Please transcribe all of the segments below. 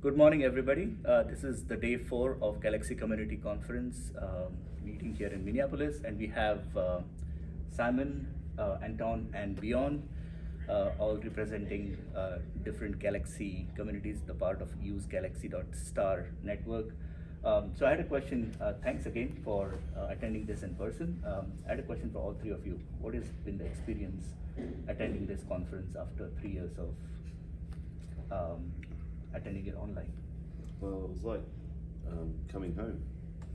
Good morning, everybody. Uh, this is the day four of Galaxy Community Conference um, meeting here in Minneapolis, and we have uh, Simon, uh, Anton, and Bjorn, uh, all representing uh, different Galaxy communities, the part of Use Galaxy.star network. Um, so I had a question. Thanks again for attending this in person. Um, I had a question for all three of you. What has been the experience attending this conference after three years of um, attending it online? Well, it was like um, coming home,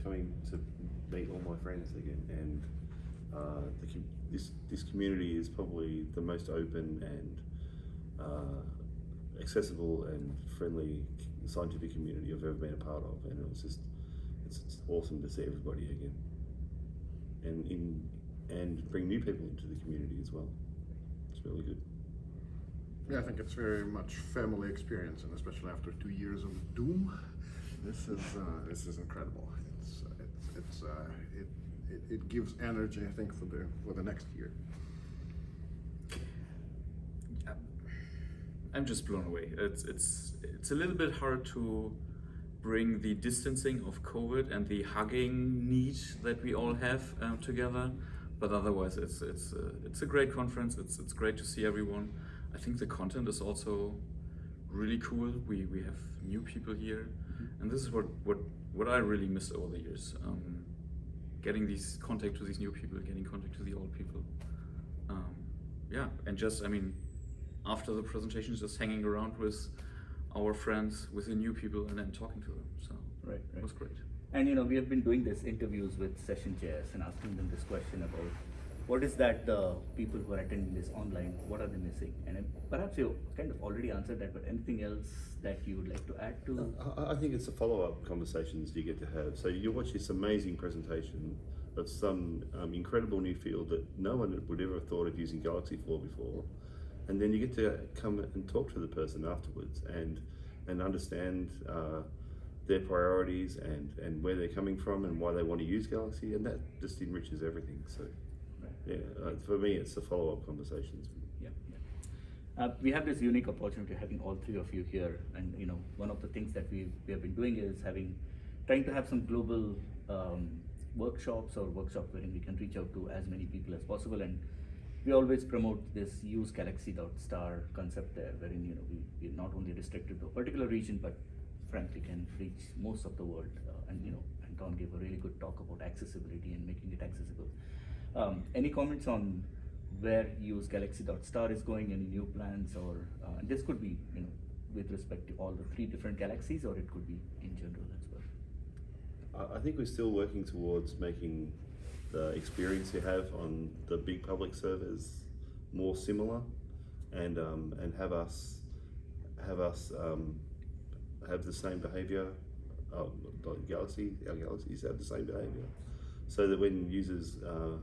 coming to meet all my friends again, and uh, the, this this community is probably the most open and uh, accessible and friendly scientific community I've ever been a part of, and it was just it's, it's awesome to see everybody again, and in and bring new people into the community as well. It's really good. Yeah, I think it's very much family experience, and especially after two years of doom, this is uh, this is incredible. It's it's, it's uh, it, it it gives energy, I think, for the for the next year. I'm just blown away. It's it's it's a little bit hard to bring the distancing of COVID and the hugging need that we all have um, together, but otherwise it's it's a, it's a great conference. It's it's great to see everyone. I think the content is also really cool. We we have new people here, and this is what what what I really missed over the years. Um, getting these contact to these new people, getting contact to the old people. Um, yeah, and just I mean after the presentation, just hanging around with our friends, with the new people, and then talking to them. So Right, it was great. And you know, we have been doing this interviews with session chairs and asking them this question about what is that the people who are attending this online, what are they missing? And perhaps you kind of already answered that, but anything else that you would like to add to? I, I think it's the follow-up conversations you get to have. So you watch this amazing presentation of some um, incredible new field that no one would ever have thought of using Galaxy for before, and then you get to come and talk to the person afterwards and and understand uh, their priorities and and where they're coming from and why they want to use Galaxy, and that just enriches everything. So. Yeah, uh, for me, it's the follow-up conversations. Yeah, yeah. Uh, we have this unique opportunity having all three of you here, and you know, one of the things that we we have been doing is having, trying to have some global um, workshops or workshops wherein we can reach out to as many people as possible, and we always promote this use galaxy.star concept there, wherein you know we we're not only restricted to a particular region, but frankly can reach most of the world. Uh, and you know, Anton gave a really good talk about accessibility and. Um, any comments on where use galaxy.star is going, any new plans, or uh, this could be, you know, with respect to all the three different galaxies, or it could be in general as well. I think we're still working towards making the experience you have on the big public servers more similar, and um, and have us have us um, have the same behavior. Like Galaxy, our galaxies have the same behavior, so that when users, uh,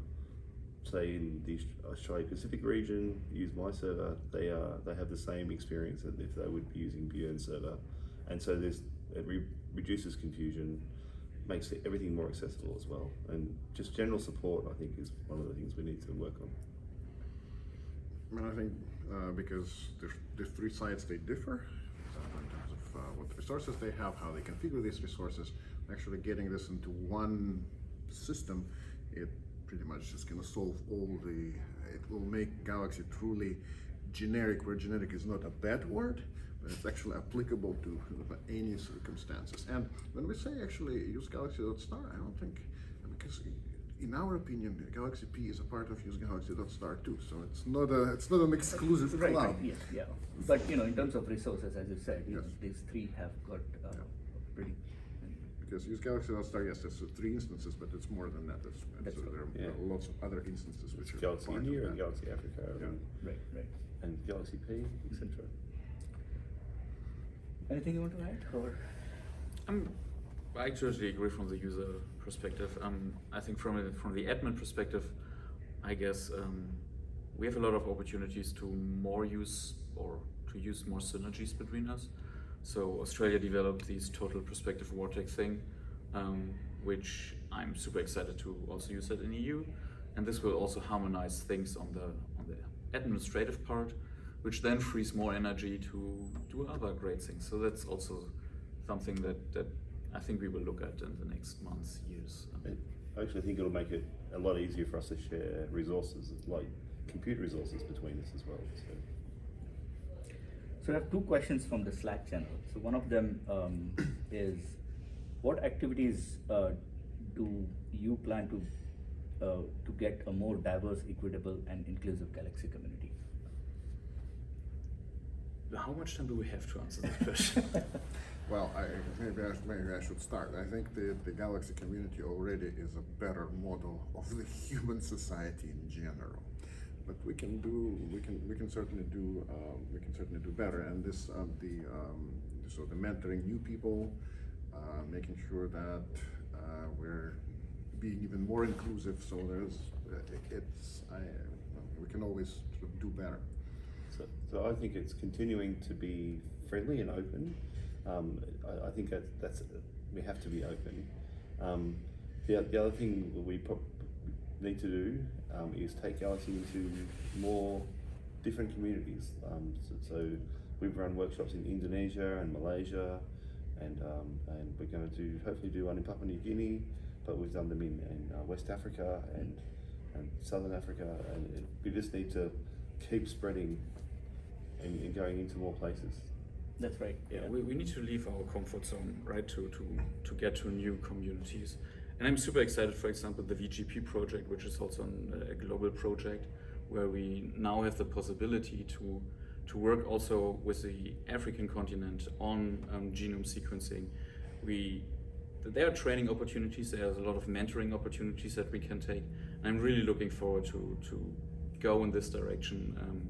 say in the Australia Pacific region, use my server, they are they have the same experience as if they would be using Bjorn's server, and so there's it re- reduces confusion makes everything more accessible as well. And just general support, I think, is one of the things we need to work on. I mean, I think uh, because the, the three sites they differ uh, in terms of uh, what resources they have, how they configure these resources. Actually, getting this into one system, it pretty much going to solve all the. It will make Galaxy truly generic, where generic is not a bad word, but it's actually applicable to any circumstances. And when we say actually use Galaxy.star, I don't think because in our opinion, Galaxy P is a part of use Galaxy.star too. So it's not a it's not an exclusive Right, cloud. right, yes, yeah. But you know, in terms of resources, as you said, Yes. these three have got uh, pretty. Because use Galaxy.star, yes, there's three instances, but it's more than that. It's, it's, That's right. there are Yeah. lots of other instances which are Galaxy part of India and. Galaxy Africa Yeah. and, Right, right. and Galaxy P, etc. Anything you want to add, or? Um, I totally agree from the user perspective. Um, I think from a, from the admin perspective, I guess um, we have a lot of opportunities to more use or to use more synergies between us. So Australia developed this total perspective vortex thing, um, which I'm super excited to also use that in EU, and this will also harmonize things on the on the administrative part, which then frees more energy to do other great things. So that's also something that, that I think we will look at in the next months, years. I actually think it'll make it a lot easier for us to share resources, like computer resources between us as well. So. So I have two questions from the Slack channel. So one of them um, is, what activities uh, do you plan to uh, to get a more diverse, equitable, and inclusive Galaxy community? How much time do we have to answer this question? Well, I, maybe, I, maybe I should start. I think the, the Galaxy community already is a better model of the human society in general. But we can do, we can, we can certainly do, um, we can certainly do better. And this, um, the, so the mentoring new people, uh, making sure that uh, we're being even more inclusive. So there's, uh, it's, I, we can always do better. So, so I think it's continuing to be friendly and open. Um, I, I think that that's we have to be open. Um, the, the other thing we pro- need to do um, is take Galaxy into more different communities. Um, so, so we've run workshops in Indonesia and Malaysia, and um, and we're going to do hopefully do one in Papua New Guinea, but we've done them in, in uh, West Africa and and Southern Africa, and it, we just need to keep spreading and, and going into more places. That's right. Yeah, we, we need to leave our comfort zone, right, to, to, to get to new communities. And I'm super excited, for example, the VGP project, which is also an, a global project, where we now have the possibility to, to work also with the African continent on um, genome sequencing. We, there are training opportunities, there's a lot of mentoring opportunities that we can take. And I'm really looking forward to, to go in this direction. Um,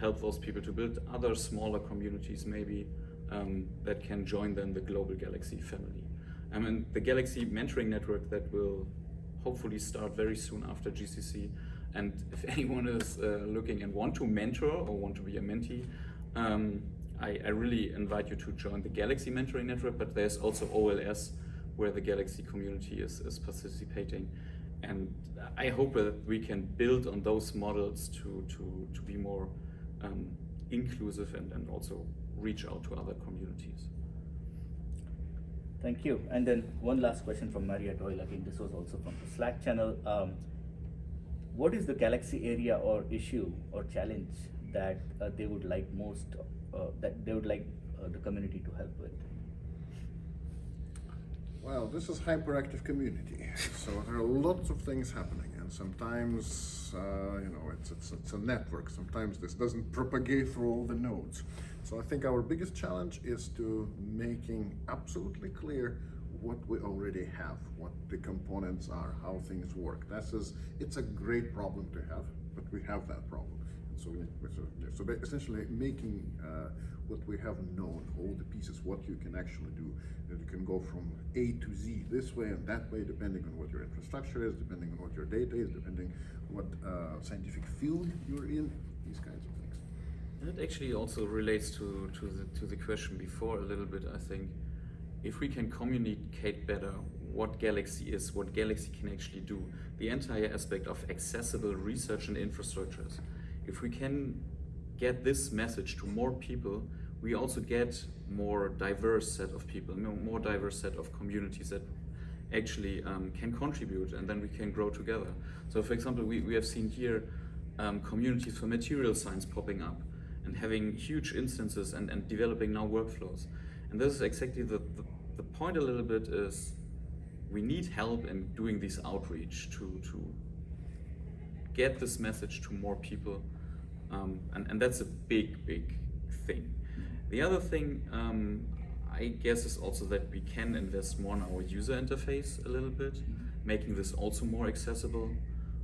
help those people to build other smaller communities maybe um, that can join then the global Galaxy family. I mean, the Galaxy mentoring network that will hopefully start very soon after GCC. And if anyone is uh, looking and want to mentor or want to be a mentee, um, I, I, really invite you to join the Galaxy mentoring network, but there's also OLS where the Galaxy community is, is participating. And I hope that we can build on those models to, to, to be more um, inclusive and, and also reach out to other communities. Thank you. And then one last question from Maria Doyle. Again, this was also from the Slack channel. Um, what is the Galaxy area or issue or challenge that uh, they would like most, uh, that they would like uh, the community to help with? Well, this is hyperactive community, so there are lots of things happening, and sometimes, uh, you know, it's, it's, it's a network. Sometimes this doesn't propagate through all the nodes. So I think our biggest challenge is to making absolutely clear what we already have, what the components are, how things work. That's is, it's a great problem to have, but we have that problem. So, we, so, so essentially making uh, what we have known, all the pieces, what you can actually do. You can go from A to Z this way and that way, depending on what your infrastructure is, depending on what your data is, depending what uh, scientific field you're in, these kinds of things. That actually also relates to, to, the, to the question before a little bit, I think. If we can communicate better what Galaxy is, what Galaxy can actually do, the entire aspect of accessible research and infrastructures, if we can get this message to more people, we also get more diverse set of people, more diverse set of communities that actually um, can contribute and then we can grow together. So for example, we, we have seen here um, communities for material science popping up and having huge instances and, and developing now workflows. And this is exactly the, the, the point a little bit is we need help in doing this outreach to, to get this message to more people. Um, and, and that's a big, big thing. The other thing, um, I guess, is also that we can invest more in our user interface a little bit, making this also more accessible.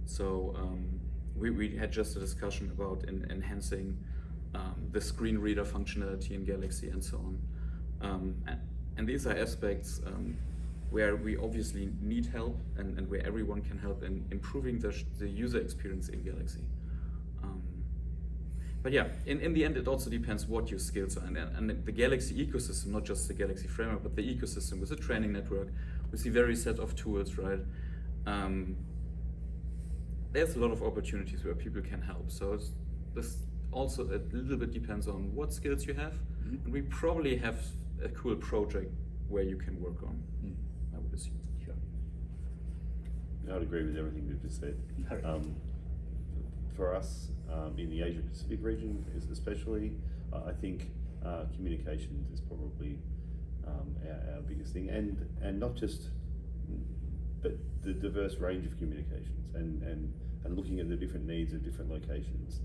So um, we, we had just a discussion about in, enhancing um, the screen reader functionality in Galaxy and so on. Um, and, and, these are aspects um, where we obviously need help and, and where everyone can help in improving the, the user experience in Galaxy. But yeah, in, in the end, it also depends what your skills are. And, and the Galaxy ecosystem, not just the Galaxy framework, but the ecosystem with the training network, with the very set of tools, right? Um, there's a lot of opportunities where people can help. So this also a little bit depends on what skills you have. Mm -hmm. And we probably have a cool project where you can work on. Mm. I would assume. Sure. I'd agree with everything you've just said. Um, for us, um, in the Asia Pacific region, is especially, uh, I think uh, communications is probably um, our, our biggest thing, and and not just, but the diverse range of communications, and and and looking at the different needs of different locations,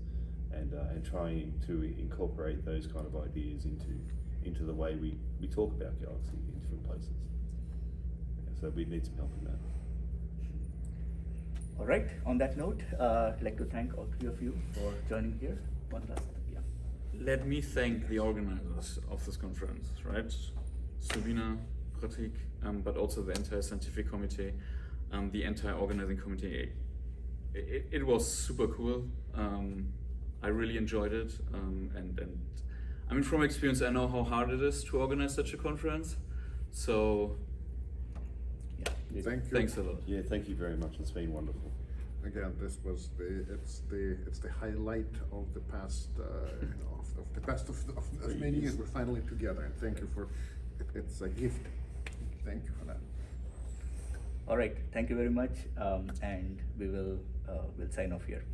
and uh, and trying to incorporate those kind of ideas into into the way we, we talk about Galaxy in different places. So we need some help in that. All right, on that note, uh, I'd like to thank all three of you for joining here. One last, yeah. Let me thank the organizers of this conference, right? Subina, Pratik, um, but also the entire scientific committee, um, the entire organizing committee. It, it, it was super cool. Um, I really enjoyed it, um, and and I mean from experience, I know how hard it is to organize such a conference. So Yeah. Thank you. thanks a lot. Yeah, thank you very much. It's been wonderful. Again, this was the, it's the, it's the highlight of the past, uh, you know, of, of the past of, of, of many years, we're finally together, and thank you for, it, it's a gift. Thank you for that. All right, thank you very much, um, and we will, uh, we'll sign off here.